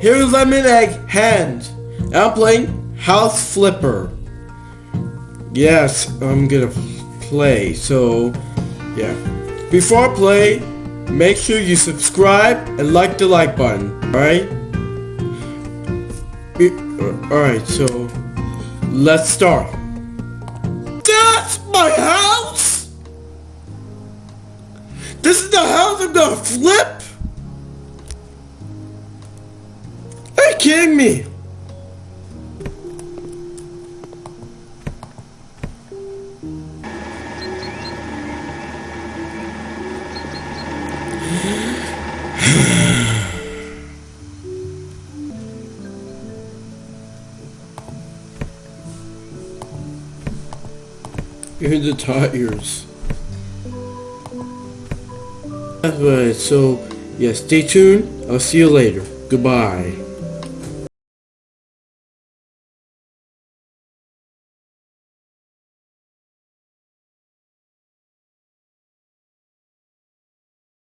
here's Lemon Egg Hand. I'm playing House Flipper. Yes, I'm gonna play. So, yeah. Before I play, make sure you subscribe and like the like button. Alright? Uh, alright, so let's start. That's my house! This is the house I'm gonna flip? Kidding me? Here's the tires. Alright, so yeah, stay tuned. I'll see you later. Goodbye.